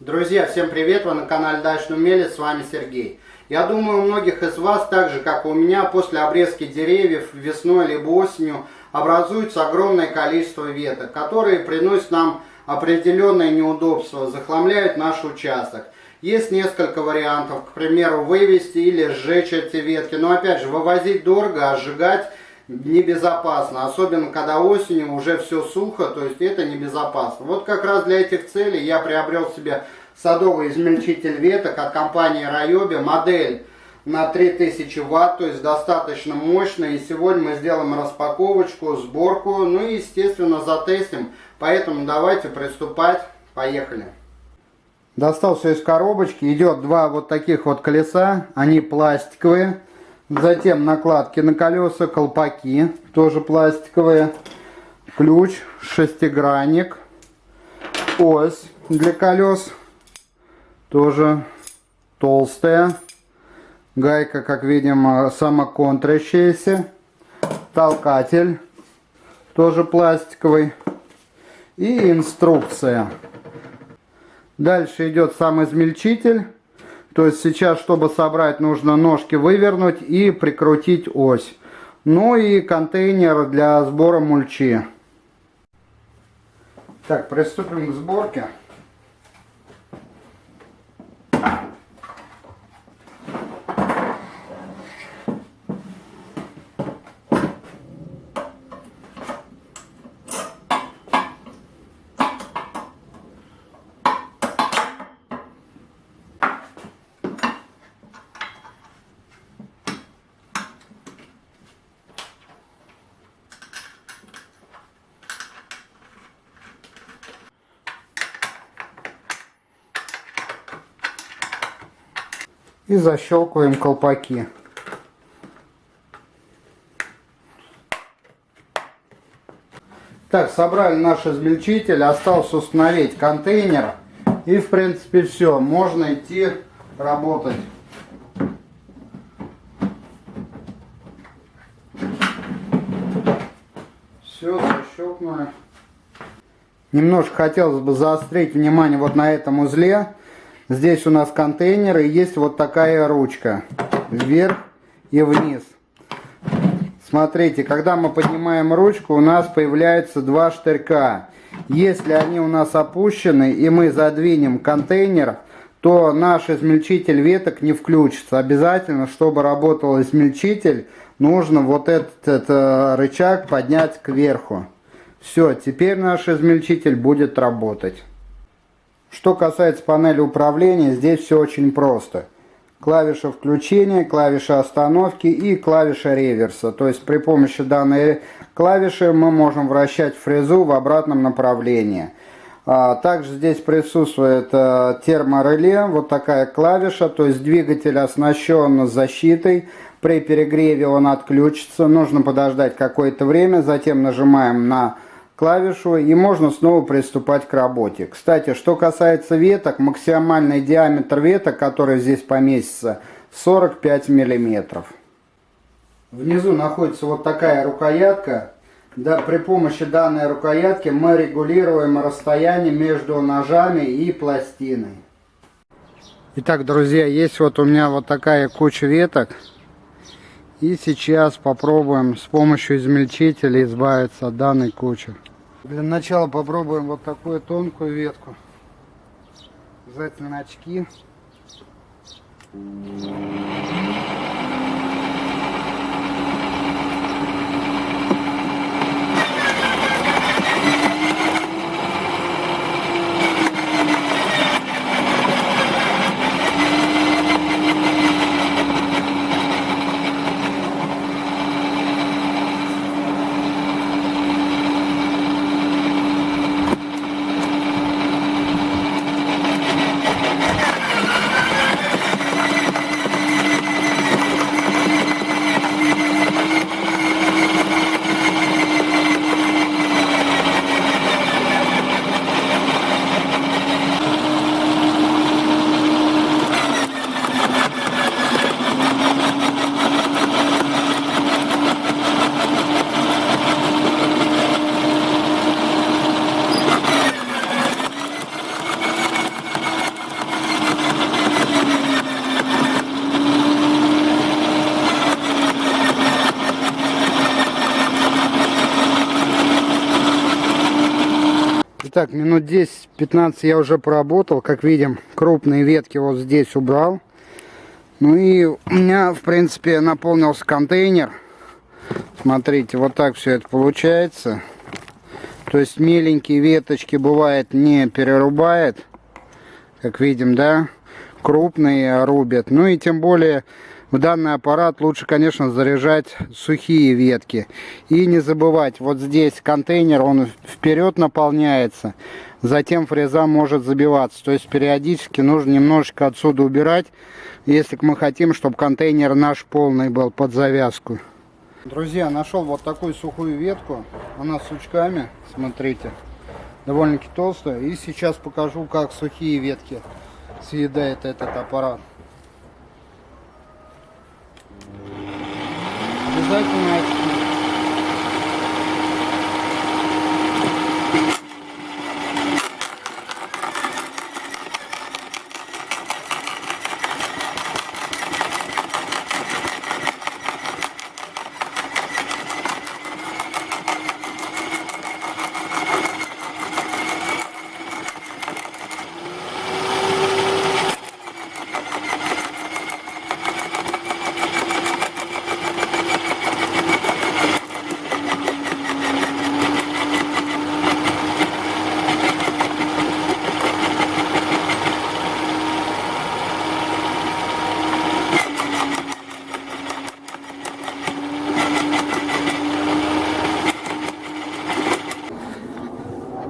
Друзья, всем привет! Вы на канале Дачный Умелец, с вами Сергей. Я думаю, у многих из вас, так же как и у меня, после обрезки деревьев весной либо осенью образуется огромное количество веток, которые приносят нам определенное неудобство, захламляют наш участок. Есть несколько вариантов, к примеру, вывести или сжечь эти ветки, но опять же, вывозить дорого, а сжигать небезопасно, особенно когда осенью уже все сухо, то есть это небезопасно. Вот как раз для этих целей я приобрел себе садовый измельчитель веток от компании Райоби, модель на 3000 ватт, то есть достаточно мощная. И сегодня мы сделаем распаковочку, сборку, ну и естественно затестим. Поэтому давайте приступать, поехали. Достал все из коробочки, идет два вот таких вот колеса, они пластиковые. Затем накладки на колеса, колпаки, тоже пластиковые. Ключ, шестигранник, ось для колес, тоже толстая. Гайка, как видим, самоконтрящаяся. Толкатель, тоже пластиковый. И инструкция. Дальше идет сам измельчитель. То есть сейчас, чтобы собрать, нужно ножки вывернуть и прикрутить ось. Ну и контейнер для сбора мульчи. Так, приступим к сборке. И защелкиваем колпаки. Так, собрали наш измельчитель, осталось установить контейнер. И в принципе все, можно идти работать. Все, защелкнули. Немножко хотелось бы заострить внимание вот на этом узле. Здесь у нас контейнер и есть вот такая ручка. Вверх и вниз. Смотрите, когда мы поднимаем ручку, у нас появляются два штырька. Если они у нас опущены и мы задвинем контейнер, то наш измельчитель веток не включится. Обязательно, чтобы работал измельчитель, нужно вот этот, этот рычаг поднять кверху. Все, теперь наш измельчитель будет работать. Что касается панели управления, здесь все очень просто. Клавиша включения, клавиша остановки и клавиша реверса. То есть при помощи данной клавиши мы можем вращать фрезу в обратном направлении. А, также здесь присутствует э, термореле, вот такая клавиша, то есть двигатель оснащен защитой. При перегреве он отключится, нужно подождать какое-то время, затем нажимаем на клавишу и можно снова приступать к работе. Кстати, что касается веток, максимальный диаметр веток, который здесь поместится, 45 миллиметров. Внизу находится вот такая рукоятка. Да, при помощи данной рукоятки мы регулируем расстояние между ножами и пластиной. Итак, друзья, есть вот у меня вот такая куча веток. И сейчас попробуем с помощью измельчителя избавиться от данной кучи. Для начала попробуем вот такую тонкую ветку. Обязательно очки. Так, минут 10-15 я уже поработал. Как видим, крупные ветки вот здесь убрал. Ну и у меня, в принципе, наполнился контейнер. Смотрите, вот так все это получается. То есть меленькие веточки бывает не перерубает. Как видим, да? Крупные рубят. Ну и тем более в данный аппарат лучше, конечно, заряжать сухие ветки. И не забывать, вот здесь контейнер, он вперед наполняется. Затем фреза может забиваться. То есть периодически нужно немножечко отсюда убирать, если мы хотим, чтобы контейнер наш полный был под завязку. Друзья, нашел вот такую сухую ветку. Она с сучками, смотрите. Довольно-таки толстая. И сейчас покажу, как сухие ветки съедает этот аппарат. Обязательно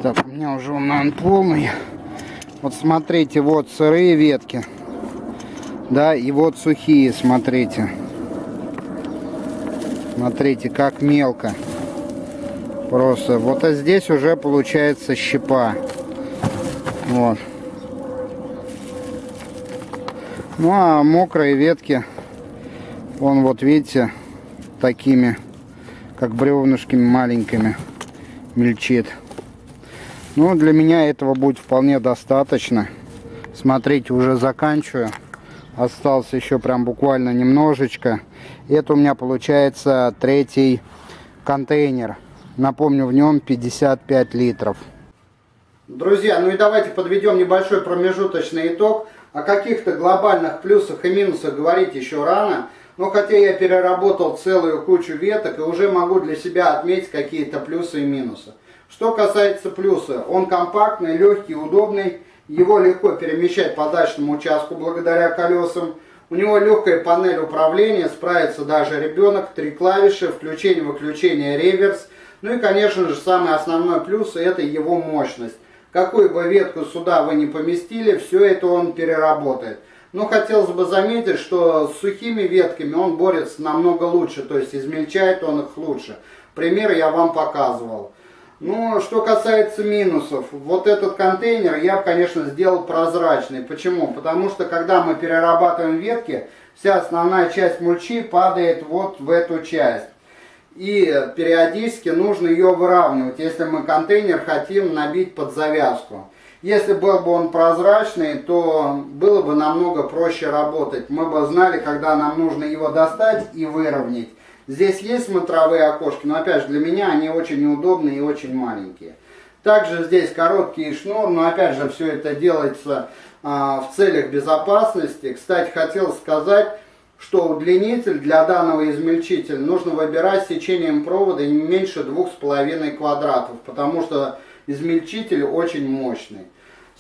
Так, у меня уже он, полный. Вот смотрите, вот сырые ветки. Да, и вот сухие, смотрите. Смотрите, как мелко. Просто. Вот а здесь уже получается щепа. Вот. Ну а мокрые ветки, вон вот видите, такими, как бревнышками маленькими, мельчит. Ну, для меня этого будет вполне достаточно. Смотрите, уже заканчиваю. Остался еще прям буквально немножечко. Это у меня получается третий контейнер. Напомню, в нем 55 литров. Друзья, ну и давайте подведем небольшой промежуточный итог. О каких-то глобальных плюсах и минусах говорить еще рано. Но хотя я переработал целую кучу веток и уже могу для себя отметить какие-то плюсы и минусы. Что касается плюса, он компактный, легкий, удобный. Его легко перемещать по дачному участку благодаря колесам. У него легкая панель управления, справится даже ребенок. Три клавиши, включение-выключение, реверс. Ну и, конечно же, самый основной плюс это его мощность. Какую бы ветку сюда вы не поместили, все это он переработает. Но хотелось бы заметить, что с сухими ветками он борется намного лучше, то есть измельчает он их лучше. Пример я вам показывал. Ну, что касается минусов, вот этот контейнер я, конечно, сделал прозрачный. Почему? Потому что, когда мы перерабатываем ветки, вся основная часть мульчи падает вот в эту часть. И периодически нужно ее выравнивать, если мы контейнер хотим набить под завязку. Если был бы он прозрачный, то было бы намного проще работать. Мы бы знали, когда нам нужно его достать и выровнять. Здесь есть смотровые окошки, но опять же для меня они очень неудобные и очень маленькие. Также здесь короткий шнур, но опять же все это делается а, в целях безопасности. Кстати, хотел сказать, что удлинитель для данного измельчителя нужно выбирать сечением провода не меньше 2,5 квадратов, потому что измельчитель очень мощный.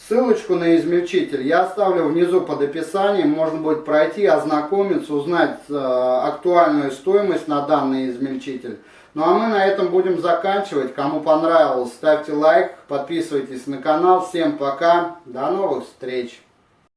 Ссылочку на измельчитель я оставлю внизу под описанием. Можно будет пройти, ознакомиться, узнать э, актуальную стоимость на данный измельчитель. Ну а мы на этом будем заканчивать. Кому понравилось, ставьте лайк, подписывайтесь на канал. Всем пока, до новых встреч!